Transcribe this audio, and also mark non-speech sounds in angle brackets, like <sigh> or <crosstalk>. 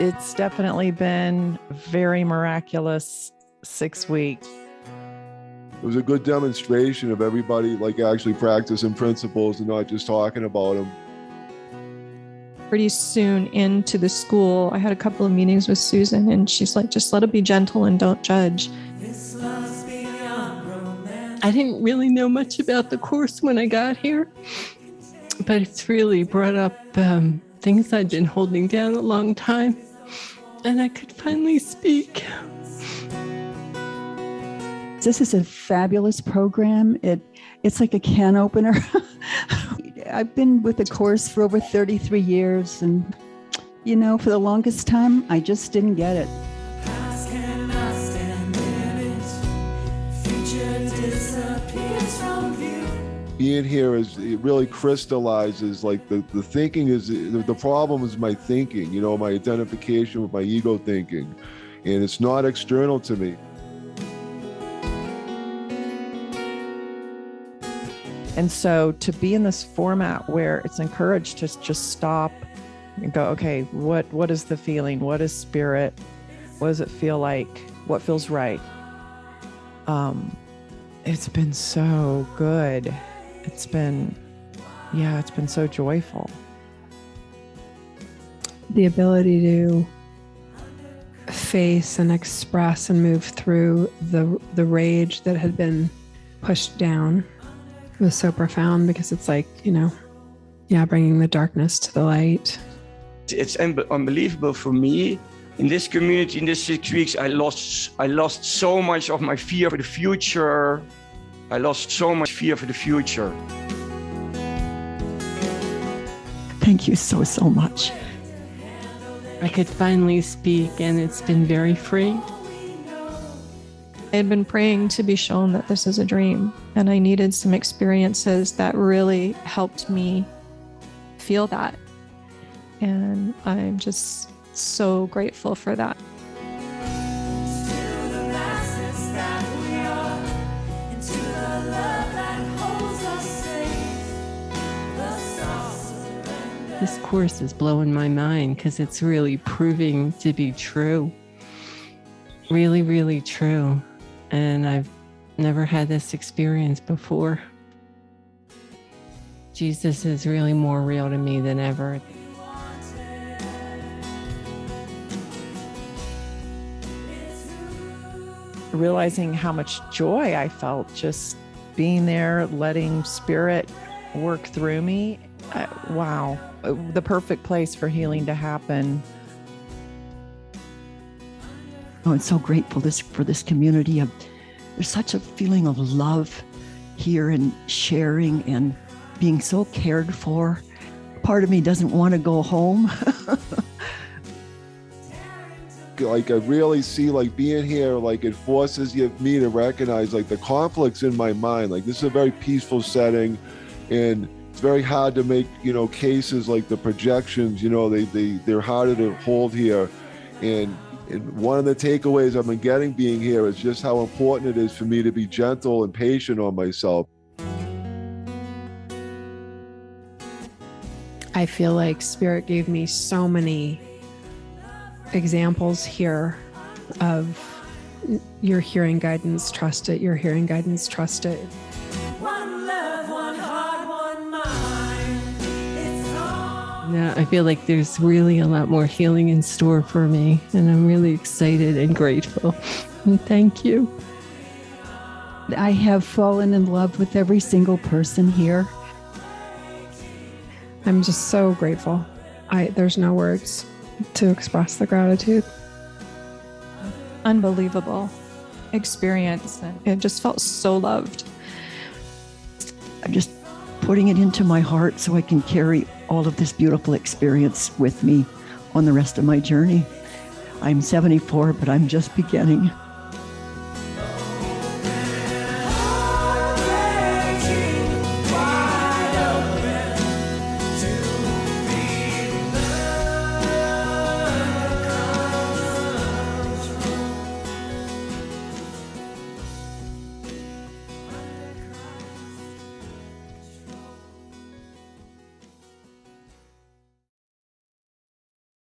It's definitely been very miraculous six weeks. It was a good demonstration of everybody like actually practicing principles and not just talking about them. Pretty soon into the school, I had a couple of meetings with Susan, and she's like, just let it be gentle and don't judge. I didn't really know much about the course when I got here, but it's really brought up um, things I'd been holding down a long time, and I could finally speak. This is a fabulous program. It it's like a can opener. <laughs> I've been with the course for over 33 years and you know, for the longest time I just didn't get it. Being here is it really crystallizes like the, the thinking is the problem is my thinking you know my identification with my ego thinking and it's not external to me And so to be in this format where it's encouraged to just stop and go, okay, what what is the feeling? What is spirit? What does it feel like? What feels right? Um, it's been so good. It's been, yeah, it's been so joyful. The ability to face and express and move through the the rage that had been pushed down was so profound because it's like you know yeah bringing the darkness to the light. It's un- unbelievable for me. In this community in these six weeks i lost i lost so much of my fear for the future i lost so much fear for the future Thank you so, so much. i could finally speak and it's been very free I had been praying to be shown that this is a dream, and I needed some experiences that really helped me feel that. And I'm just so grateful for that. This course is blowing my mind because it's really proving to be true. Really, really true. And I've never had this experience before. Jesus is really more real to me than ever. Realizing how much joy I felt just being there, letting spirit work through me. Uh, wow, the perfect place for healing to happen. Oh, I'm so grateful this for this community. Of, there's such a feeling of love here and sharing and being so cared for. Part of me doesn't want to go home. <laughs> like I really see like being here like it forces you me to recognize like the conflicts in my mind like this is a very peaceful setting and it's very hard to make you know cases like the projections you know they, they they're harder to hold here and and one of the takeaways I've been getting being here is just how important it is for me to be gentle and patient on myself. I feel like Spirit gave me so many examples here of your hearing guidance, trust it, your hearing guidance, trust it. Yeah, I feel like there's really a lot more healing in store for me, and I'm really excited and grateful. And thank you. I have fallen in love with every single person here. I'm just so grateful. I there's no words to express the gratitude. Unbelievable experience. And it just felt so loved. I'm just putting it into my heart so I can carry all of this beautiful experience with me on the rest of my journey. I'm 74, but I'm just beginning.